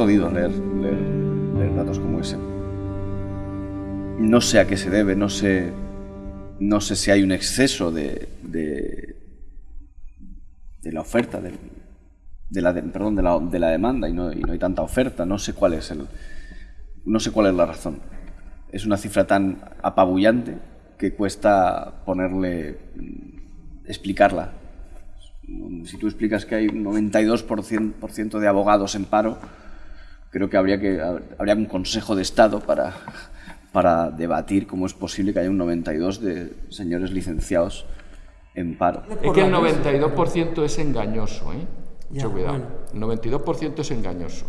Jodido leer, leer, leer datos como ese. No sé a qué se debe, no sé, no sé si hay un exceso de, de, de la oferta, de, de la, perdón, de la, de la demanda y no, y no hay tanta oferta. No sé cuál es el, no sé cuál es la razón. Es una cifra tan apabullante que cuesta ponerle, mm, explicarla. Si tú explicas que hay un 92% por ciento de abogados en paro, creo que habría, que habría un consejo de Estado para, para debatir cómo es posible que haya un 92% de señores licenciados en paro. Es que el 92% es engañoso, ¿eh? Ya, Mucho cuidado. El 92% es engañoso.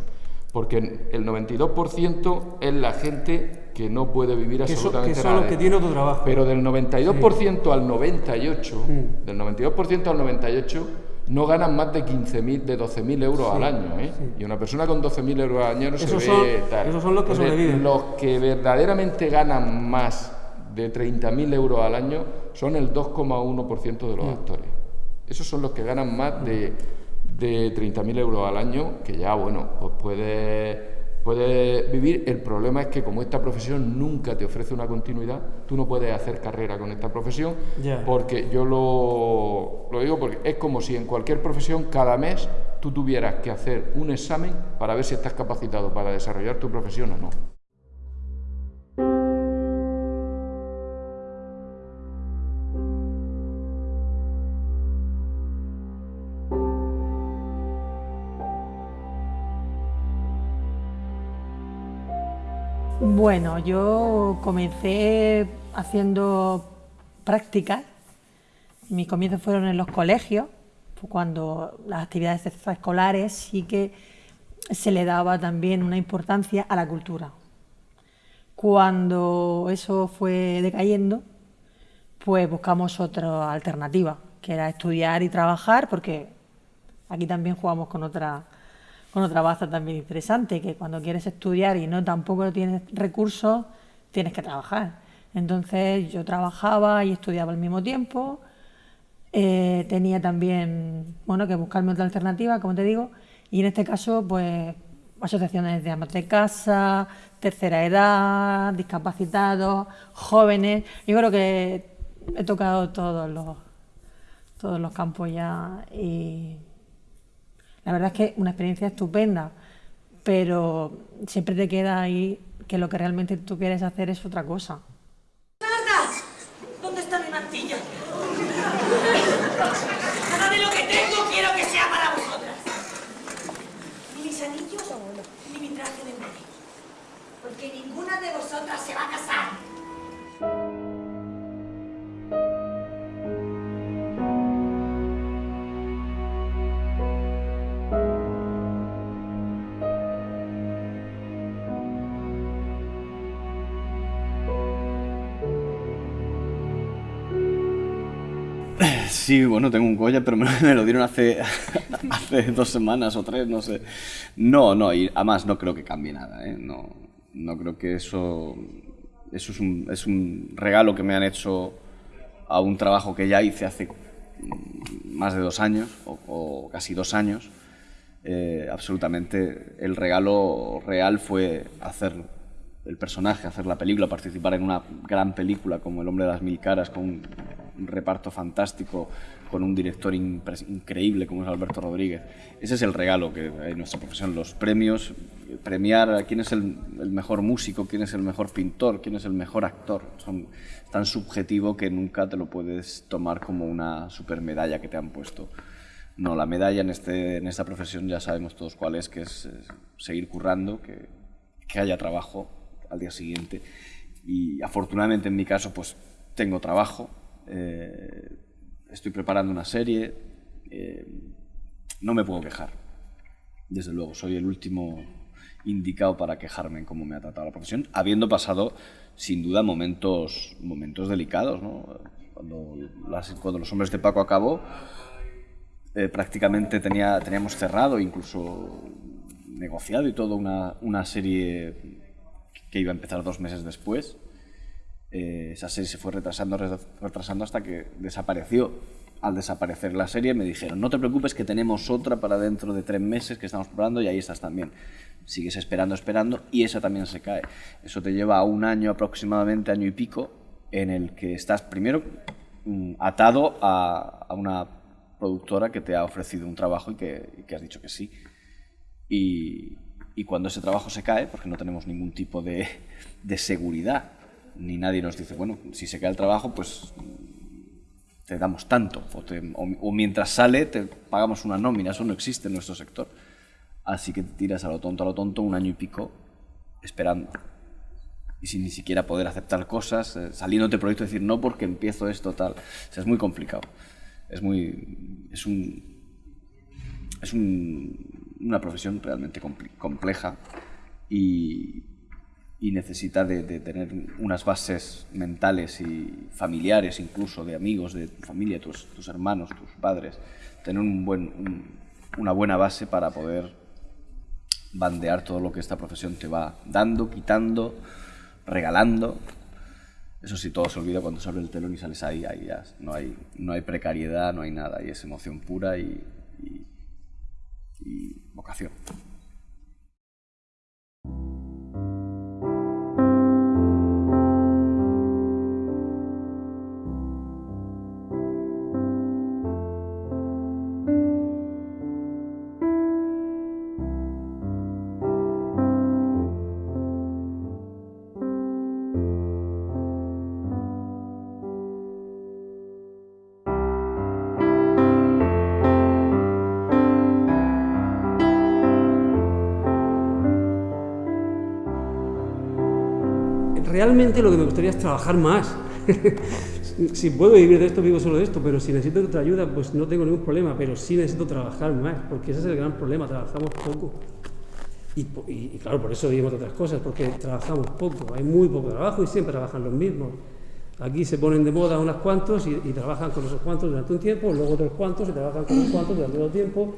Porque el 92% es la gente que no puede vivir Que, so- absolutamente que nada. que tienen otro trabajo. Pero del 92% al 98, Mm. del 92% al 98, no ganan más de 15.000, de 12.000 euros al año, ¿eh? Y una persona con 12.000 euros al año no se ve tal. esos son los que Entonces, sobreviven. Los que verdaderamente ganan más de 30.000 euros al año son el 2,1% de los Mm. actores. Esos son los que ganan más de, de 30.000 euros al año, que ya, bueno, pues puede, puede vivir. El problema es que como esta profesión nunca te ofrece una continuidad, tú no puedes hacer carrera con esta profesión, porque yo lo, lo digo porque es como si en cualquier profesión cada mes tú tuvieras que hacer un examen para ver si estás capacitado para desarrollar tu profesión o no. Bueno, yo comencé haciendo prácticas. Mis comienzos fueron en los colegios, cuando las actividades extraescolares sí que se le daba también una importancia a la cultura. Cuando eso fue decayendo, pues buscamos otra alternativa, que era estudiar y trabajar, porque aquí también jugamos con otra, con otra baza también interesante, que cuando quieres estudiar y no tampoco tienes recursos, tienes que trabajar. Entonces yo trabajaba y estudiaba al mismo tiempo, eh, tenía también bueno, que buscarme otra alternativa, como te digo, y en este caso, pues asociaciones de amas de casa, tercera edad, discapacitados, jóvenes. Yo creo que he tocado todos los, todos los campos ya y la verdad es que una experiencia estupenda, pero siempre te queda ahí que lo que realmente tú quieres hacer es otra cosa. Sí, bueno, tengo un Goya, pero me, lo dieron hace, hace dos semanas o tres, no sé. No, no, y además no creo que cambie nada, ¿eh? No, no creo que eso... Eso es un, es un regalo que me han hecho a un trabajo que ya hice hace mm, más de dos años, o, o casi dos años. Eh, absolutamente, el regalo real fue hacer el personaje, hacer la película, participar en una gran película como El hombre de las mil caras, con un, reparto fantástico, con un director increíble como es Alberto Rodríguez. Ese es el regalo que hay en nuestra profesión, los premios, premiar a quién es el, el mejor músico, quién es el mejor pintor, quién es el mejor actor. Son tan subjetivo que nunca te lo puedes tomar como una super medalla que te han puesto. No, la medalla en, este, en esta profesión ya sabemos todos cuál es, que es, eh, seguir currando, que, que haya trabajo al día siguiente. Y afortunadamente en mi caso pues tengo trabajo, eh, estoy preparando una serie, eh, no me puedo quejar. Desde luego, soy el último indicado para quejarme en cómo me ha tratado la profesión, habiendo pasado sin duda momentos, momentos delicados. Cuando, las- cuando Los Hombres de Paco acabó, eh, prácticamente tenía, teníamos cerrado, incluso negociado y todo, una serie que iba a empezar dos meses después. Eh, esa serie se fue retrasando, re- retrasando hasta que desapareció al desaparecer la serie me dijeron, no te preocupes que tenemos otra para dentro de tres meses que estamos probando y ahí estás también. Sigues esperando, esperando y esa también se cae. Eso te lleva a un año aproximadamente, año y pico, en el que estás primero mm, atado a, una productora que te ha ofrecido un trabajo y que, has dicho que sí. Y, cuando ese trabajo se cae, porque no tenemos ningún tipo de, de seguridad, ni nadie nos dice, bueno, si se cae el trabajo, pues te damos tanto, o, mientras sale te pagamos una nómina, eso no existe en nuestro sector. Así que te tiras a lo tonto, a lo tonto, un año y pico esperando. Y sin ni siquiera poder aceptar cosas, eh, saliéndote proyecto decir no porque empiezo esto, tal. O sea, es muy complicado. Es muy. Es un. Es un, una profesión realmente compleja y, y necesita de, tener unas bases mentales y familiares, incluso de amigos, de tu familia, tus, tus hermanos, tus padres, tener un buen, una buena base para poder bandear todo lo que esta profesión te va dando, quitando, regalando. Eso sí, todo se olvida cuando se abre el telón y sales ahí, ahí ya no hay, no hay precariedad, no hay nada, ahí es emoción pura y, y vocación. Realmente lo que me gustaría es trabajar más. si puedo vivir de esto, vivo solo de esto, pero si necesito otra ayuda, pues no tengo ningún problema, pero sí necesito trabajar más, porque ese es el gran problema, trabajamos poco. Y, claro, por eso vivimos de otras cosas, porque trabajamos poco, hay muy poco trabajo y siempre trabajan los mismos. Aquí se ponen de moda unos cuantos y, trabajan con esos cuantos durante un tiempo, luego otros cuantos y trabajan con unos cuantos durante otro tiempo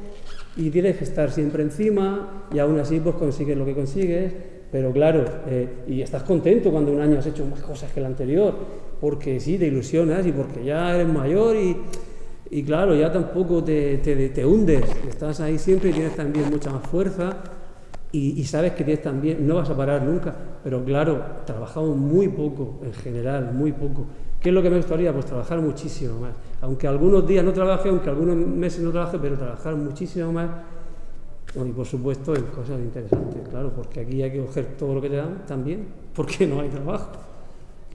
y tienes que estar siempre encima y aún así pues consigues lo que consigues pero claro, eh, y estás contento cuando un año has hecho más cosas que el anterior, porque sí, te ilusionas y porque ya eres mayor y, y claro, ya tampoco te, te, te, hundes, estás ahí siempre y tienes también mucha más fuerza y, y, sabes que tienes también, no vas a parar nunca, pero claro, trabajamos muy poco en general, muy poco. ¿Qué es lo que me gustaría? Pues trabajar muchísimo más. Aunque algunos días no trabaje, aunque algunos meses no trabaje, pero trabajar muchísimo más y por supuesto en cosas interesantes, claro, porque aquí hay que coger todo lo que te dan también, porque no hay trabajo.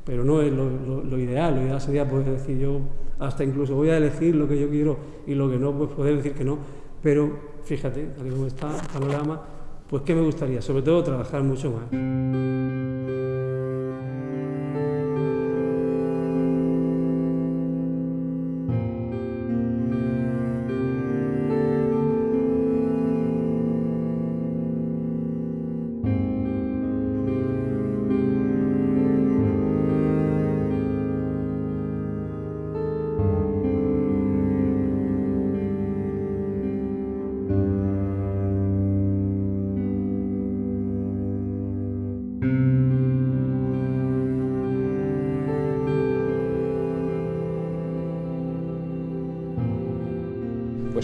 Pero no es lo, ideal, lo ideal sería poder decir yo, hasta incluso voy a elegir lo que yo quiero y lo que no, pues poder decir que no. Pero fíjate, tal como está el panorama, pues ¿qué me gustaría? Sobre todo trabajar mucho más.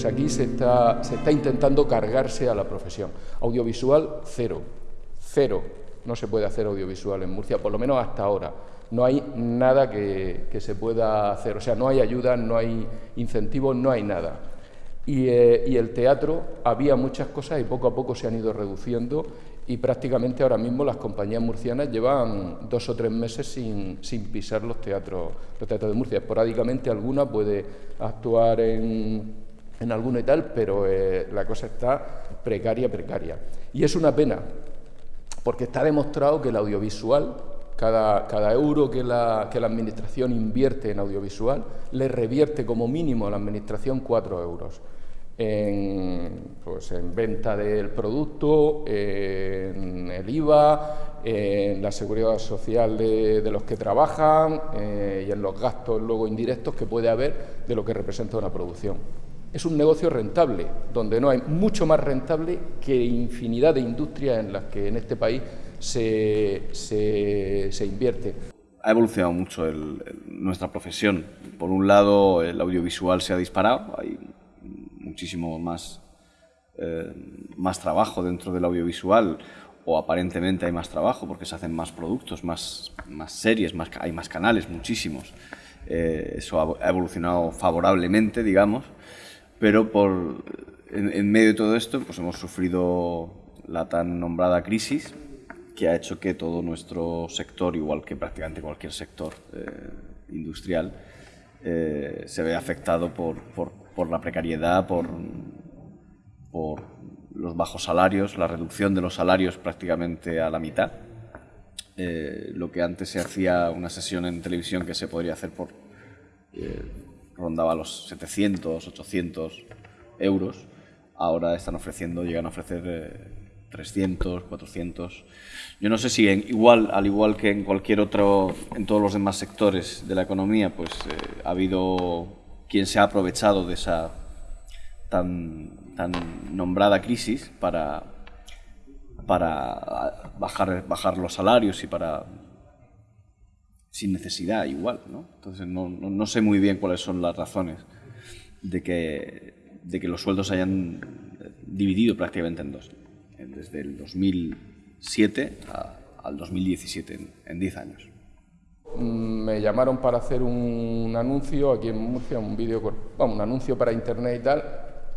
Aquí se está, intentando cargarse a la profesión. Audiovisual, cero. Cero. No se puede hacer audiovisual en Murcia, por lo menos hasta ahora. No hay nada que, se pueda hacer. O sea, no hay ayuda, no hay incentivos, no hay nada. Y, eh, y, el teatro había muchas cosas y poco a poco se han ido reduciendo y prácticamente ahora mismo las compañías murcianas llevan dos o tres meses sin, sin pisar los teatros, los teatros de Murcia. Esporádicamente alguna puede actuar en en alguno y tal, pero eh, la cosa está precaria, precaria. Y es una pena, porque está demostrado que el audiovisual, cada, cada euro que la, que la, Administración invierte en audiovisual, le revierte como mínimo a la Administración cuatro euros. En, pues, en venta del producto, en el IVA, en la seguridad social de, los que trabajan eh, y en los gastos luego indirectos que puede haber de lo que representa una producción es un negocio rentable, donde no hay mucho más rentable que infinidad de industrias en las que en este país se, se, invierte. ha evolucionado mucho nuestra profesión. Por un lado, el audiovisual se ha disparado, hay muchísimo más, eh, más trabajo dentro del audiovisual, o aparentemente hay más trabajo porque se hacen más productos, más, más series, más, hay más canales, muchísimos. Eh, eso ha evolucionado favorablemente, digamos, pero por, en, medio de todo esto pues hemos sufrido la tan nombrada crisis que ha hecho que todo nuestro sector, igual que prácticamente cualquier sector eh, industrial, eh, se vea afectado por, por, por la precariedad, por, por los bajos salarios, la reducción de los salarios prácticamente a la mitad. Eh, lo que antes se hacía una sesión en televisión que se podría hacer por rondaba los 700, 800 euros, ahora están ofreciendo, llegan a ofrecer 300, 400. Yo no sé si igual, al igual que en cualquier otro, en todos los demás sectores de la economía, pues eh, ha habido quien se ha aprovechado de esa tan, tan nombrada crisis para, para bajar, bajar los salarios y para sin necesidad igual, ¿no? Entonces no, no, sé muy bien cuáles son las razones de que, de que los sueldos se hayan dividido prácticamente en dos desde el 2007 al 2017, en 10 años. Me llamaron para hacer un anuncio aquí en Murcia, un vídeo, un anuncio para internet y tal,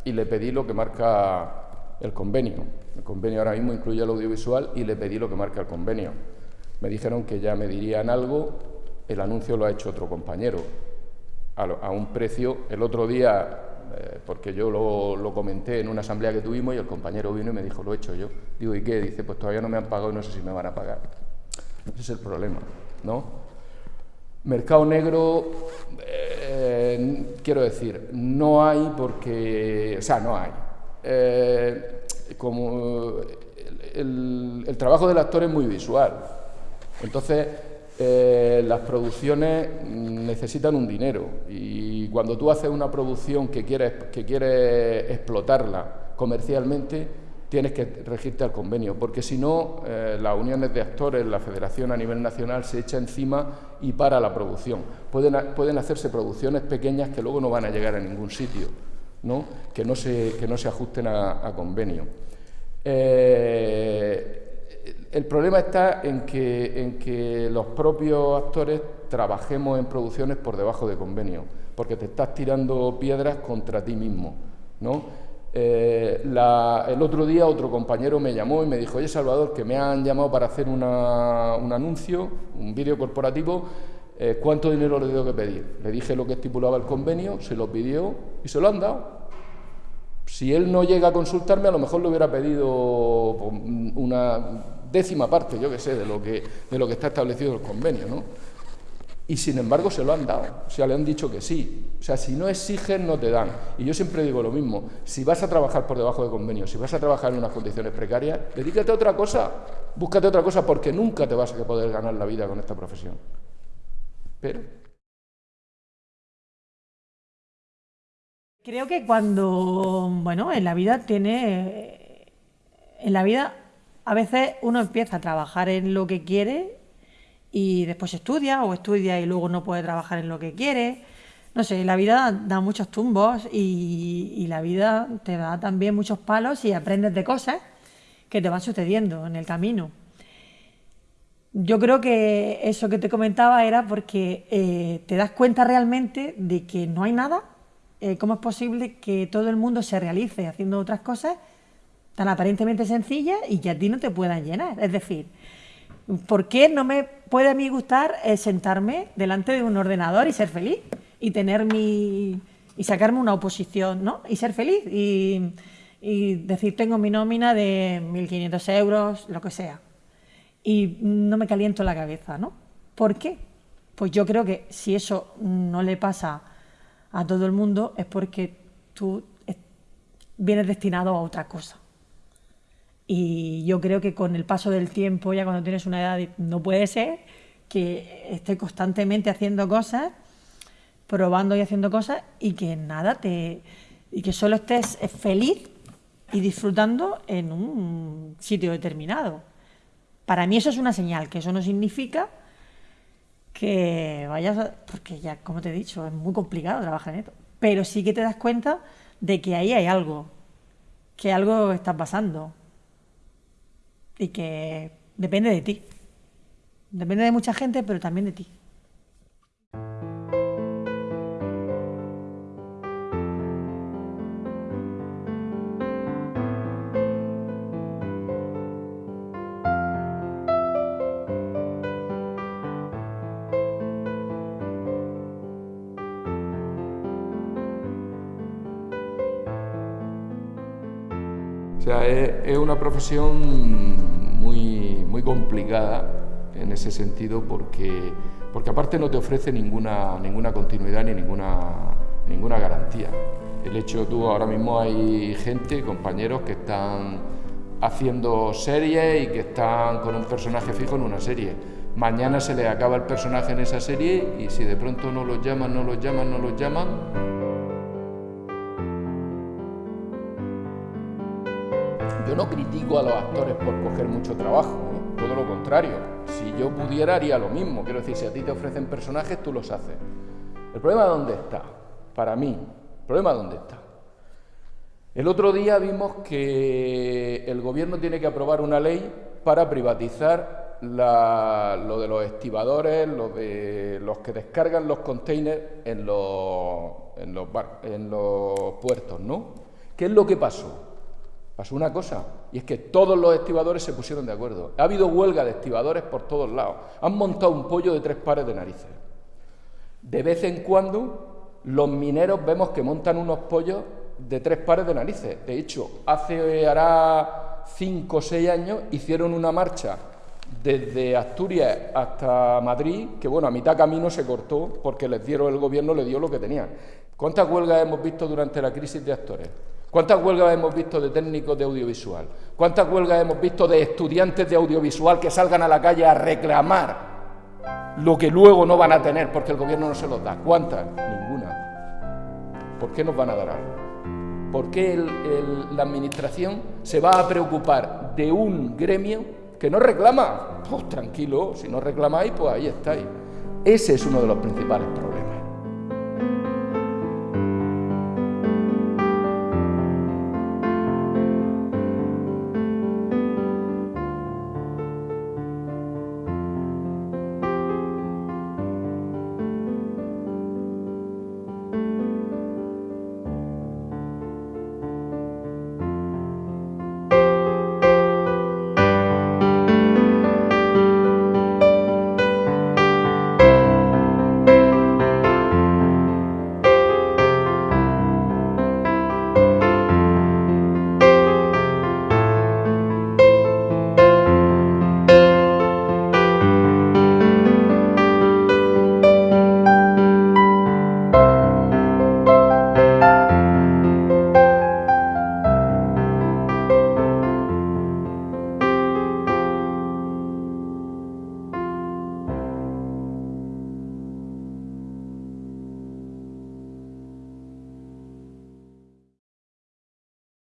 y le pedí lo que marca el convenio. El convenio ahora mismo incluye el audiovisual y le pedí lo que marca el convenio. Me dijeron que ya me dirían algo, el anuncio lo ha hecho otro compañero, a, un precio. El otro día eh, porque yo lo, comenté en una asamblea que tuvimos y el compañero vino y me dijo, lo he hecho yo. Digo, ¿y qué? Dice, pues todavía no me han pagado y no sé si me van a pagar. Ese es el problema, ¿no? Mercado negro, eh, quiero decir, no hay porque, o sea, no hay. Eh, como el, el trabajo del actor es muy visual. Entonces, eh, las producciones necesitan un dinero y cuando tú haces una producción que quieres, que quieres explotarla comercialmente, tienes que regirte al convenio, porque si no, eh, las uniones de actores, la federación a nivel nacional se echa encima y para la producción. Pueden, pueden hacerse producciones pequeñas que luego no van a llegar a ningún sitio, ¿no? Que, no se, que no se ajusten a, convenio. Eh, el problema está en que, en que los propios actores trabajemos en producciones por debajo de convenio, porque te estás tirando piedras contra ti mismo. ¿no? Eh, el otro día otro compañero me llamó y me dijo, oye Salvador, que me han llamado para hacer un anuncio, un vídeo corporativo, eh, ¿cuánto dinero le tengo que pedir? Le dije lo que estipulaba el convenio, se lo pidió y se lo han dado. Si él no llega a consultarme, a lo mejor le hubiera pedido pues, una décima parte, yo que sé, de lo que, de lo que está establecido el convenio, ¿no? Y sin embargo se lo han dado, o sea, le han dicho que sí. O sea, si no exigen, no te dan. Y yo siempre digo lo mismo, si vas a trabajar por debajo de convenio, si vas a trabajar en unas condiciones precarias, dedícate a otra cosa, búscate otra cosa, porque nunca te vas a poder ganar la vida con esta profesión. Pero... Creo que cuando, bueno, en la vida tiene, en la vida a veces uno empieza a trabajar en lo que quiere y después estudia o estudia y luego no puede trabajar en lo que quiere. No sé, la vida da muchos tumbos y, la vida te da también muchos palos y aprendes de cosas que te van sucediendo en el camino. Yo creo que eso que te comentaba era porque eh, te das cuenta realmente de que no hay nada. Eh, ¿Cómo es posible que todo el mundo se realice haciendo otras cosas tan aparentemente sencillas y que a ti no te puedan llenar. Es decir, ¿por qué no me puede a mí gustar eh, sentarme delante de un ordenador y ser feliz? Y tener mi. y sacarme una oposición, ¿no? Y ser feliz. Y, decir, tengo mi nómina de 1.500 euros, lo que sea. Y no me caliento la cabeza, ¿no? ¿Por qué? Pues yo creo que si eso no le pasa a todo el mundo es porque tú vienes destinado a otra cosa. Y yo creo que con el paso del tiempo, ya cuando tienes una edad, no puede ser que estés constantemente haciendo cosas, probando y haciendo cosas y que nada te y que solo estés feliz y disfrutando en un sitio determinado. Para mí eso es una señal, que eso no significa que vayas, a- porque ya, como te he dicho, es muy complicado trabajar en esto, pero sí que te das cuenta de que ahí hay algo, que algo está pasando y que depende de ti. Depende de mucha gente, pero también de ti. Sea, es, es una profesión muy, muy complicada en ese sentido porque, porque aparte no te ofrece ninguna, ninguna continuidad ni ninguna, ninguna garantía. El hecho, tú ahora mismo hay gente, compañeros que están haciendo series y que están con un personaje fijo en una serie. Mañana se les acaba el personaje en esa serie y si de pronto no los llaman, no los llaman, no los llaman, no critico a los actores por coger mucho trabajo, ¿eh? todo lo contrario. Si yo pudiera haría lo mismo. Quiero decir, si a ti te ofrecen personajes, tú los haces. ¿El problema dónde está? Para mí, ¿el problema dónde está? El otro día vimos que el gobierno tiene que aprobar una ley para privatizar lo de los estibadores, lo de los que descargan los containers en los, en los puertos, ¿no? ¿Qué es lo que pasó? Pasó una cosa, y es que todos los estibadores se pusieron de acuerdo. Ha habido huelga de estibadores por todos lados. Han montado un pollo de tres pares de narices. De vez en cuando los mineros vemos que montan unos pollos de tres pares de narices. De hecho, hace hará cinco o seis años hicieron una marcha desde Asturias hasta Madrid, que bueno, a mitad camino se cortó porque les dieron, el gobierno le dio lo que tenían. ¿Cuántas huelgas hemos visto durante la crisis de actores? ¿Cuántas huelgas hemos visto de técnicos de audiovisual? ¿Cuántas huelgas hemos visto de estudiantes de audiovisual que salgan a la calle a reclamar lo que luego no van a tener porque el gobierno no se los da? ¿Cuántas? Ninguna. ¿Por qué nos van a dar algo? ¿Por qué la administración se va a preocupar de un gremio que no reclama? Pues tranquilo, si no reclamáis, pues ahí estáis. Ese es uno de los principales problemas.